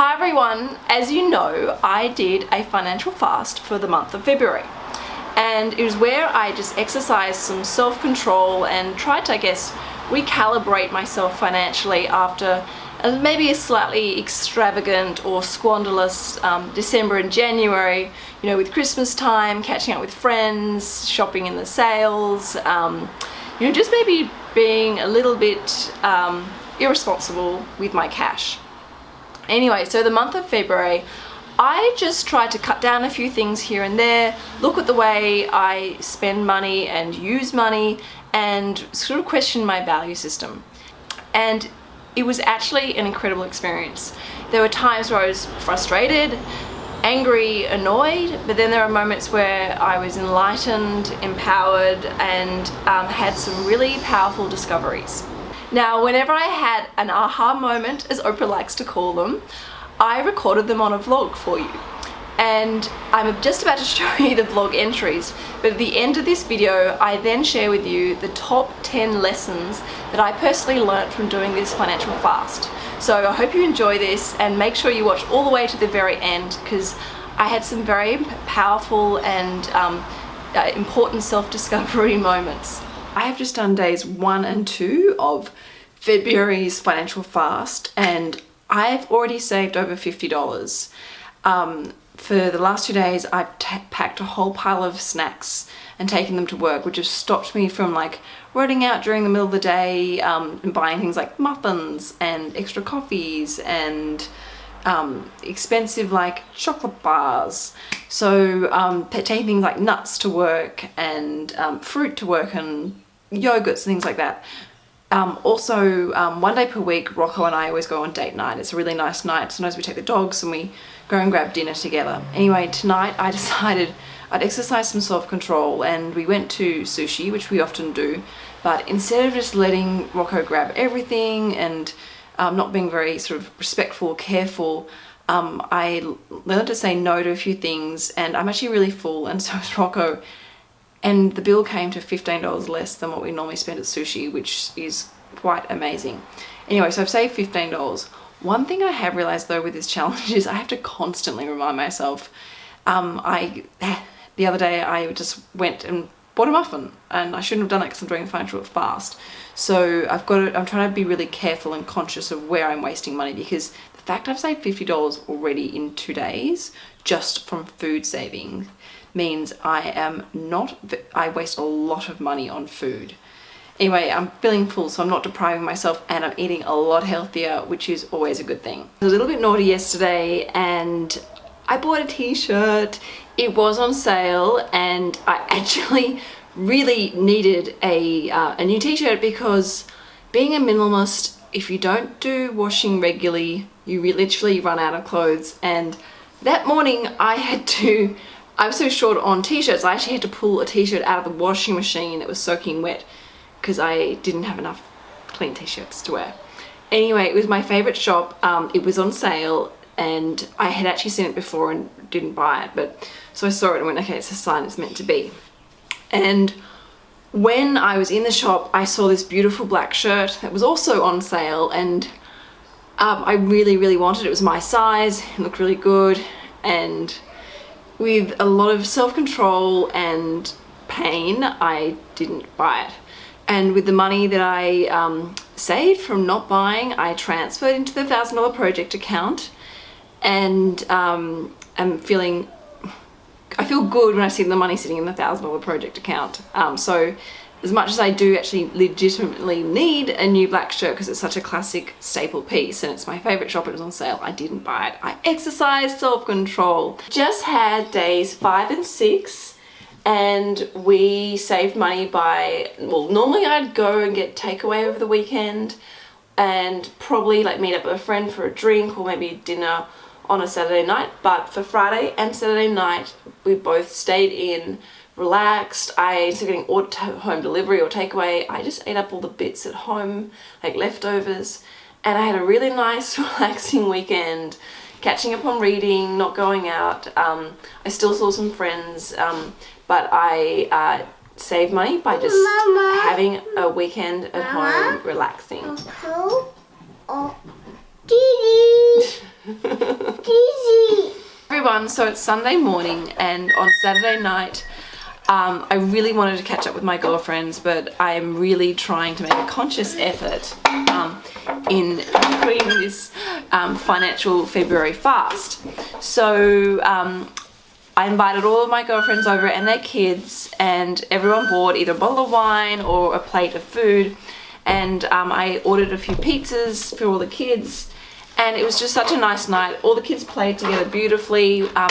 Hi everyone, as you know I did a financial fast for the month of February and it was where I just exercised some self-control and tried to I guess recalibrate myself financially after maybe a slightly extravagant or squanderless um, December and January, you know, with Christmas time, catching up with friends, shopping in the sales, um, you know, just maybe being a little bit um, irresponsible with my cash. Anyway, so the month of February, I just tried to cut down a few things here and there, look at the way I spend money and use money, and sort of question my value system. And it was actually an incredible experience. There were times where I was frustrated, angry, annoyed, but then there were moments where I was enlightened, empowered, and um, had some really powerful discoveries. Now, whenever I had an aha moment, as Oprah likes to call them, I recorded them on a vlog for you and I'm just about to show you the vlog entries but at the end of this video I then share with you the top 10 lessons that I personally learnt from doing this financial fast so I hope you enjoy this and make sure you watch all the way to the very end because I had some very powerful and um, uh, important self-discovery moments. I have just done days one and two of February's financial fast and I've already saved over $50. Um, for the last two days I've packed a whole pile of snacks and taken them to work which has stopped me from like running out during the middle of the day um, and buying things like muffins and extra coffees and um, expensive like chocolate bars so um, taking things like nuts to work and um, fruit to work and yogurts and things like that um, also, um, one day per week, Rocco and I always go on date night. It's a really nice night. Sometimes we take the dogs and we go and grab dinner together. Anyway, tonight I decided I'd exercise some self-control and we went to sushi, which we often do. But instead of just letting Rocco grab everything and um, not being very sort of respectful, careful, um, I learned to say no to a few things and I'm actually really full and so is Rocco. And the bill came to $15 less than what we normally spend at sushi which is quite amazing. Anyway so I've saved $15 one thing I have realized though with this challenge is I have to constantly remind myself. Um, I the other day I just went and bought a muffin and I shouldn't have done that because I'm doing a financial fast so I've got to, I'm trying to be really careful and conscious of where I'm wasting money because the fact I've saved $50 already in two days just from food saving means I am not, I waste a lot of money on food. Anyway, I'm feeling full, so I'm not depriving myself and I'm eating a lot healthier, which is always a good thing. I was a little bit naughty yesterday and I bought a t-shirt. It was on sale and I actually really needed a, uh, a new t-shirt because being a minimalist, if you don't do washing regularly, you literally run out of clothes. And that morning I had to I was so short on t-shirts, I actually had to pull a t-shirt out of the washing machine that was soaking wet because I didn't have enough clean t-shirts to wear. Anyway, it was my favourite shop. Um, it was on sale and I had actually seen it before and didn't buy it. But So I saw it and went, okay, it's a sign it's meant to be. And when I was in the shop, I saw this beautiful black shirt that was also on sale and um, I really, really wanted it. It was my size, it looked really good and with a lot of self-control and pain, I didn't buy it. And with the money that I um, saved from not buying, I transferred into the $1,000 project account and um, I'm feeling, I feel good when I see the money sitting in the $1,000 project account. Um, so as much as I do actually legitimately need a new black shirt because it's such a classic staple piece and it's my favorite shop, it was on sale, I didn't buy it. I exercised self-control. Just had days five and six and we saved money by, well normally I'd go and get takeaway over the weekend and probably like meet up with a friend for a drink or maybe dinner on a Saturday night but for Friday and Saturday night we both stayed in relaxed. I, instead of getting home delivery or takeaway, I just ate up all the bits at home, like leftovers. And I had a really nice, relaxing weekend, catching up on reading, not going out. Um, I still saw some friends, um, but I uh, saved money by just Mama. having a weekend at Mama. home, relaxing. Oh, Everyone, so it's Sunday morning and on Saturday night um, I really wanted to catch up with my girlfriends, but I am really trying to make a conscious effort um, in creating this um, financial February fast. So um, I invited all of my girlfriends over and their kids and everyone bought either a bottle of wine or a plate of food and um, I ordered a few pizzas for all the kids and it was just such a nice night. All the kids played together beautifully. Um,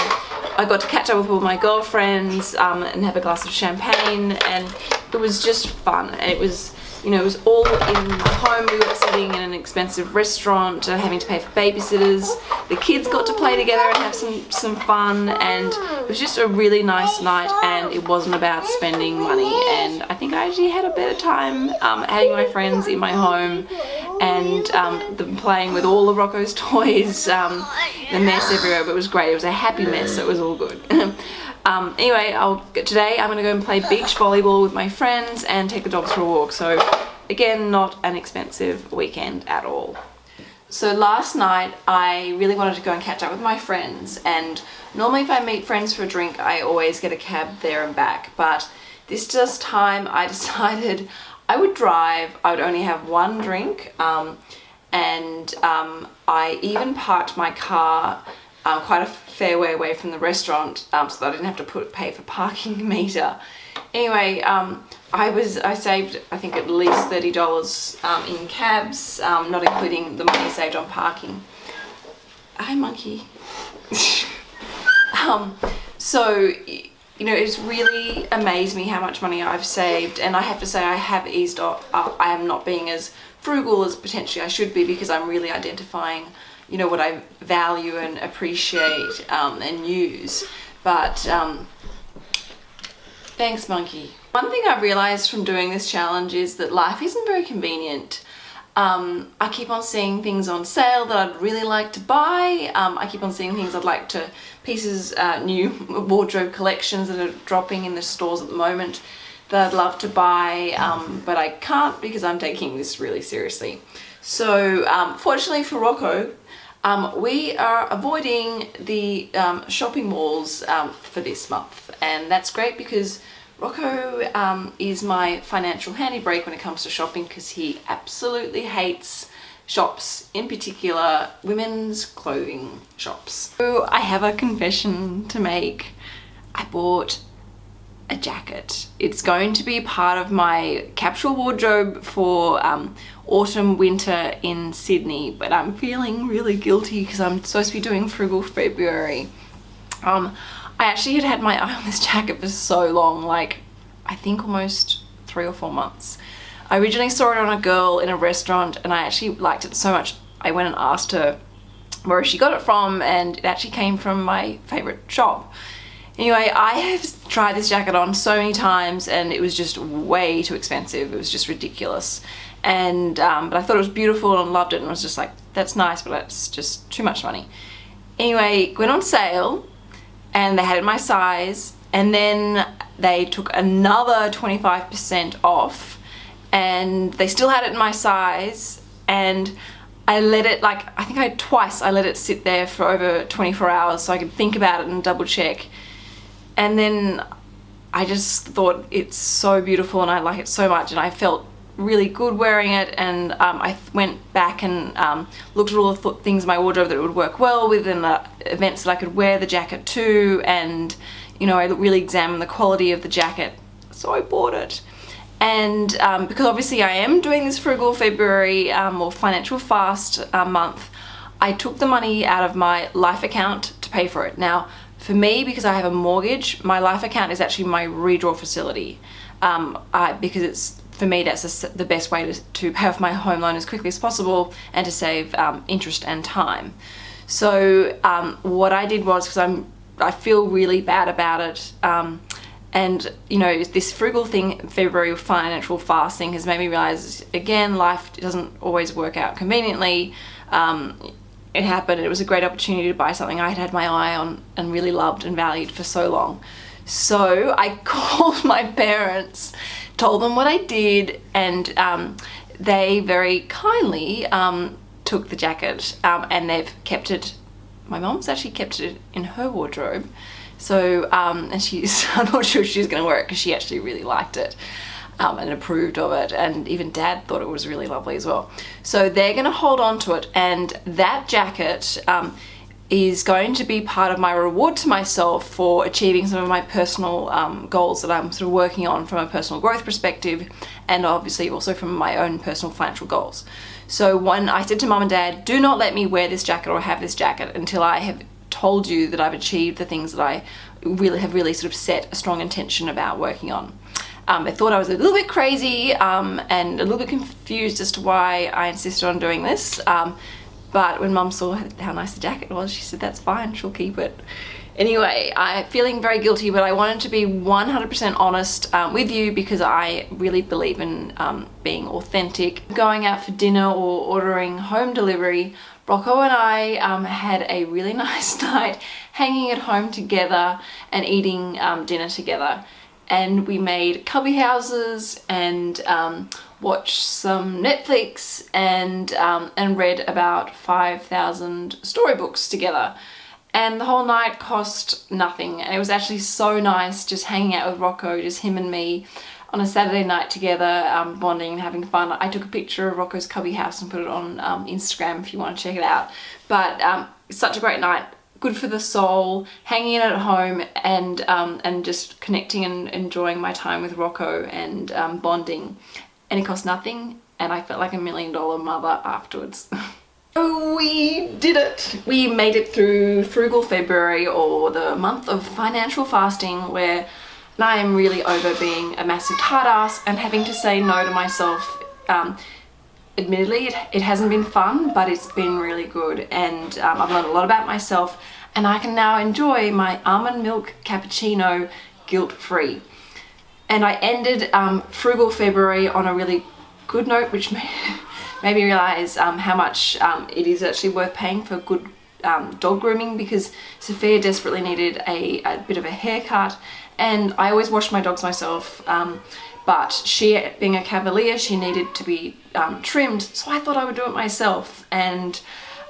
I got to catch up with all my girlfriends um, and have a glass of champagne and it was just fun. And it was you know, it was all in my home. We were sitting in an expensive restaurant, uh, having to pay for babysitters. The kids got to play together and have some, some fun and it was just a really nice night and it wasn't about spending money and I think I actually had a better time um, having my friends in my home and um, the, playing with all of Rocco's toys, um, the mess everywhere, but it was great. It was a happy mess, so it was all good. Um, anyway, I'll, today I'm going to go and play beach volleyball with my friends and take the dogs for a walk. So again, not an expensive weekend at all. So last night I really wanted to go and catch up with my friends and normally if I meet friends for a drink I always get a cab there and back but this just time I decided I would drive, I would only have one drink um, and um, I even parked my car um, quite a fair way away from the restaurant um, so that I didn't have to put pay for parking meter. Anyway, um, I was I saved I think at least thirty dollars um, in cabs, not including the money saved on parking. Hi, monkey. So you know it's really amazed me how much money I've saved, and I have to say I have eased up. I am not being as frugal as potentially I should be because I'm really identifying you know, what I value and appreciate um, and use. But um, thanks, monkey. One thing I've realized from doing this challenge is that life isn't very convenient. Um, I keep on seeing things on sale that I'd really like to buy. Um, I keep on seeing things I'd like to, pieces, uh, new wardrobe collections that are dropping in the stores at the moment that I'd love to buy, um, but I can't because I'm taking this really seriously. So um, fortunately for Rocco, um, we are avoiding the um, shopping malls for this month and that's great because Rocco um, is my financial handy break when it comes to shopping because he absolutely hates shops, in particular women's clothing shops. So I have a confession to make. I bought a jacket. It's going to be part of my capsule wardrobe for um, autumn winter in Sydney but I'm feeling really guilty because I'm supposed to be doing frugal February. Um, I actually had had my eye on this jacket for so long like I think almost three or four months. I originally saw it on a girl in a restaurant and I actually liked it so much I went and asked her where she got it from and it actually came from my favorite shop Anyway, I have tried this jacket on so many times and it was just way too expensive. It was just ridiculous. And, um, but I thought it was beautiful and loved it and was just like, that's nice, but it's just too much money. Anyway, went on sale and they had it my size and then they took another 25% off and they still had it in my size and I let it like I think I twice I let it sit there for over 24 hours so I could think about it and double check. And then I just thought it's so beautiful and I like it so much and I felt really good wearing it and um, I went back and um, looked at all the th things in my wardrobe that would work well with and the events that I could wear the jacket to and you know I really examined the quality of the jacket so I bought it. And um, because obviously I am doing this frugal February um, or financial fast uh, month I took the money out of my life account to pay for it. Now for me, because I have a mortgage, my life account is actually my redraw facility. Um, I, because it's for me that's the best way to, to pay off my home loan as quickly as possible and to save um, interest and time. So um, what I did was, because I'm I feel really bad about it, um, and you know this frugal thing February financial fasting has made me realize again life doesn't always work out conveniently um, it happened. It was a great opportunity to buy something I had had my eye on and really loved and valued for so long. So I called my parents, told them what I did, and um, they very kindly um, took the jacket um, and they've kept it my mom's actually kept it in her wardrobe. So, um, and she's, I'm not sure she's going to wear it because she actually really liked it. Um, and approved of it and even dad thought it was really lovely as well so they're gonna hold on to it and that jacket um, is going to be part of my reward to myself for achieving some of my personal um, goals that I'm sort of working on from a personal growth perspective and obviously also from my own personal financial goals. So when I said to mom and dad, do not let me wear this jacket or have this jacket until I have told you that I've achieved the things that I really have really sort of set a strong intention about working on. Um, I thought I was a little bit crazy um, and a little bit confused as to why I insisted on doing this. Um, but when mum saw how nice the jacket was, she said, that's fine, she'll keep it. Anyway, I'm feeling very guilty, but I wanted to be 100% honest um, with you because I really believe in um, being authentic. Going out for dinner or ordering home delivery, Rocco and I um, had a really nice night hanging at home together and eating um, dinner together and we made cubby houses and um, watched some Netflix and um, and read about 5,000 storybooks together and the whole night cost nothing and it was actually so nice just hanging out with Rocco just him and me on a Saturday night together um, bonding and having fun. I took a picture of Rocco's cubby house and put it on um, Instagram if you want to check it out but um, such a great night good for the soul, hanging in at home and um, and just connecting and enjoying my time with Rocco and um, bonding. And it cost nothing and I felt like a million dollar mother afterwards. Oh, we did it! We made it through Frugal February or the month of financial fasting where I am really over being a massive hard ass and having to say no to myself. Um, admittedly, it, it, hasn't been fun, but it's been really good and um, I've learned a lot about myself and I can now enjoy my almond milk cappuccino guilt-free. And I ended um, Frugal February on a really good note, which made me realize um, how much um, it is actually worth paying for good um, dog grooming because Sophia desperately needed a, a, bit of a haircut. And I always wash my dogs myself um, but she being a cavalier she needed to be um, trimmed. So I thought I would do it myself. And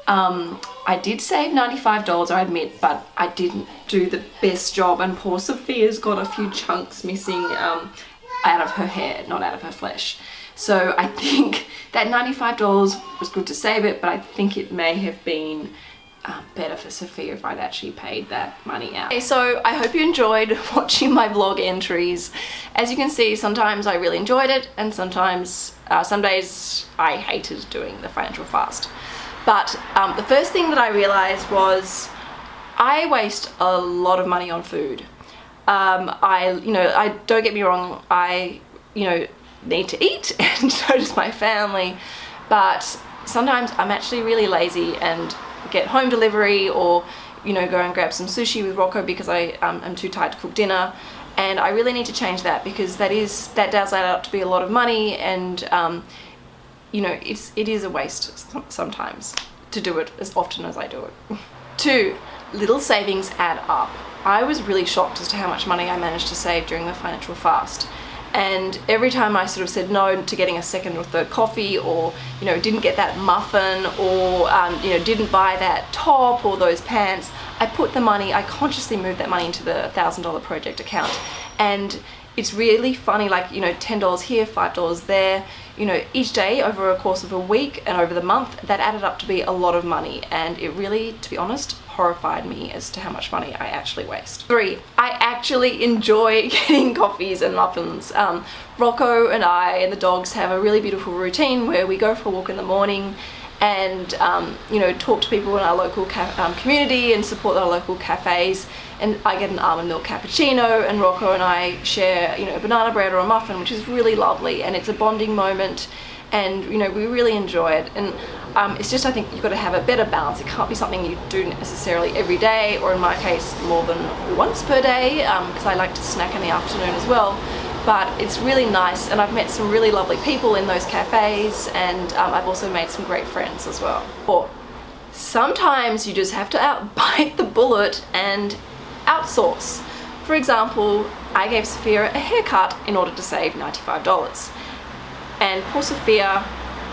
um, I did save $95 I admit but I didn't do the best job and poor Sophia's got a few chunks missing um, out of her hair not out of her flesh so I think that $95 was good to save it but I think it may have been um, better for Sophia if I'd actually paid that money out. Okay, so I hope you enjoyed watching my vlog entries. As you can see, sometimes I really enjoyed it and sometimes, uh, some days I hated doing the financial fast. But um, the first thing that I realized was I waste a lot of money on food. Um, I, you know, I don't get me wrong, I, you know, need to eat and so does my family, but sometimes I'm actually really lazy and get home delivery or you know go and grab some sushi with Rocco because I um, am too tired to cook dinner and I really need to change that because that is that does add up to be a lot of money and um, you know it's it is a waste sometimes to do it as often as I do it. Two, little savings add up. I was really shocked as to how much money I managed to save during the financial fast and every time I sort of said no to getting a second or third coffee or you know didn't get that muffin or um, you know didn't buy that top or those pants I put the money I consciously moved that money into the thousand dollar project account and it's really funny like you know $10 here $5 there you know each day over a course of a week and over the month that added up to be a lot of money and it really to be honest horrified me as to how much money I actually waste. Three, I actually enjoy getting coffees and muffins. Um, Rocco and I and the dogs have a really beautiful routine where we go for a walk in the morning and um, you know talk to people in our local um, community and support our local cafes and I get an almond milk cappuccino and Rocco and I share you know a banana bread or a muffin which is really lovely and it's a bonding moment and you know we really enjoy it. And um, it's just I think you've got to have a better balance. It can't be something you do necessarily every day or in my case more than once per day because um, I like to snack in the afternoon as well. But it's really nice and I've met some really lovely people in those cafes and um, I've also made some great friends as well. Or sometimes you just have to out bite the bullet and outsource. For example, I gave Sophia a haircut in order to save $95 and poor Sophia,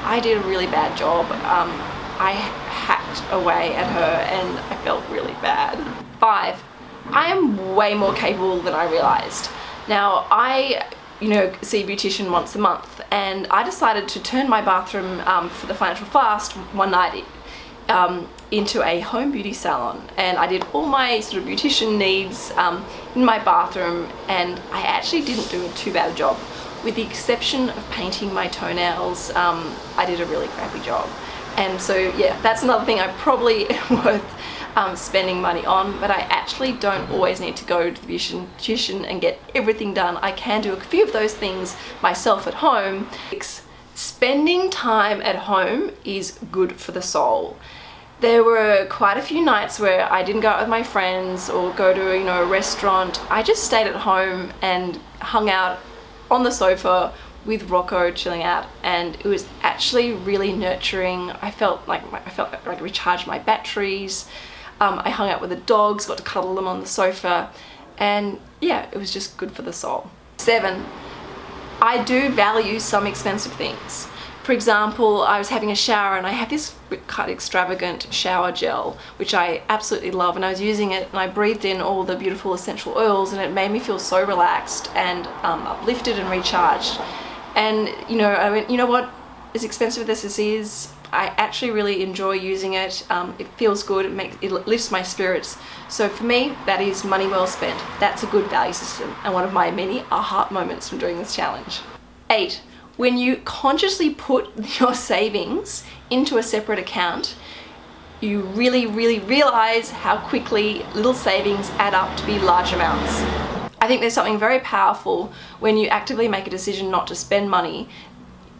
I did a really bad job. Um, I hacked away at her and I felt really bad. Five, I am way more capable than I realized. Now I you know, see a beautician once a month and I decided to turn my bathroom um, for the financial fast one night um, into a home beauty salon and I did all my sort of beautician needs um, in my bathroom and I actually didn't do a too bad a job. With the exception of painting my toenails, um, I did a really crappy job. And so yeah, that's another thing I probably worth um, spending money on, but I actually don't always need to go to the beautician and get everything done. I can do a few of those things myself at home. Spending time at home is good for the soul. There were quite a few nights where I didn't go out with my friends or go to you know a restaurant. I just stayed at home and hung out on the sofa with Rocco chilling out and it was actually really nurturing. I felt like I felt like I recharged my batteries. Um, I hung out with the dogs, got to cuddle them on the sofa and yeah, it was just good for the soul. Seven, I do value some expensive things. For example, I was having a shower and I have this quite extravagant shower gel, which I absolutely love and I was using it and I breathed in all the beautiful essential oils and it made me feel so relaxed and um, uplifted and recharged. And you know, I went, you know what, as expensive as this is, I actually really enjoy using it. Um, it feels good, it, makes, it lifts my spirits. So for me, that is money well spent. That's a good value system and one of my many aha moments from doing this challenge. Eight, when you consciously put your savings into a separate account, you really, really realize how quickly little savings add up to be large amounts. I think there's something very powerful when you actively make a decision not to spend money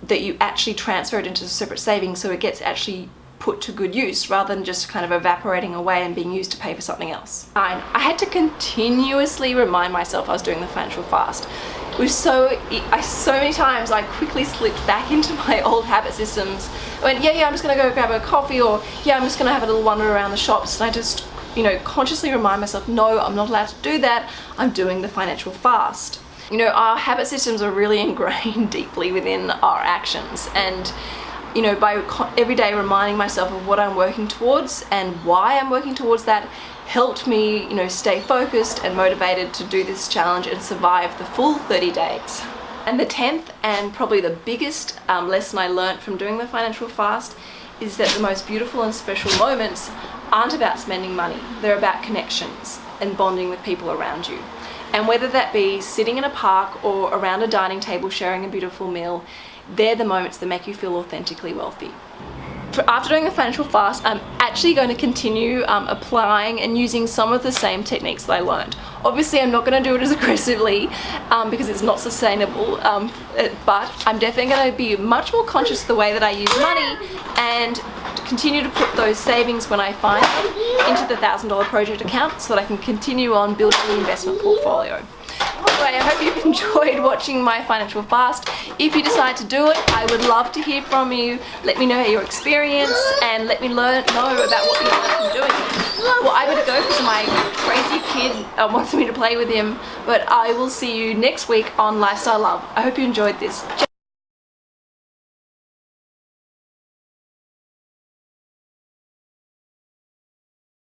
that you actually transfer it into a separate savings so it gets actually put to good use rather than just kind of evaporating away and being used to pay for something else. Nine, I had to continuously remind myself I was doing the financial fast. It was so, I, so many times I quickly slipped back into my old habit systems. I went, yeah, yeah, I'm just gonna go grab a coffee or yeah, I'm just gonna have a little wander around the shops and I just, you know, consciously remind myself, no, I'm not allowed to do that. I'm doing the financial fast. You know, our habit systems are really ingrained deeply within our actions and you know, by every day reminding myself of what I'm working towards and why I'm working towards that helped me, you know, stay focused and motivated to do this challenge and survive the full 30 days. And the 10th and probably the biggest um, lesson I learned from doing the financial fast is that the most beautiful and special moments aren't about spending money, they're about connections and bonding with people around you. And whether that be sitting in a park or around a dining table sharing a beautiful meal, they're the moments that make you feel authentically wealthy. After doing the financial fast, I'm actually going to continue um, applying and using some of the same techniques that I learned. Obviously, I'm not going to do it as aggressively um, because it's not sustainable, um, but I'm definitely going to be much more conscious of the way that I use money and continue to put those savings when I find them into the $1,000 project account so that I can continue on building the investment portfolio. Anyway, I hope you've enjoyed watching my financial fast. If you decide to do it, I would love to hear from you. Let me know how your experience and let me learn know about what you are doing. Well, I'm going to go because my crazy kid uh, wants me to play with him, but I will see you next week on Lifestyle Love. I hope you enjoyed this.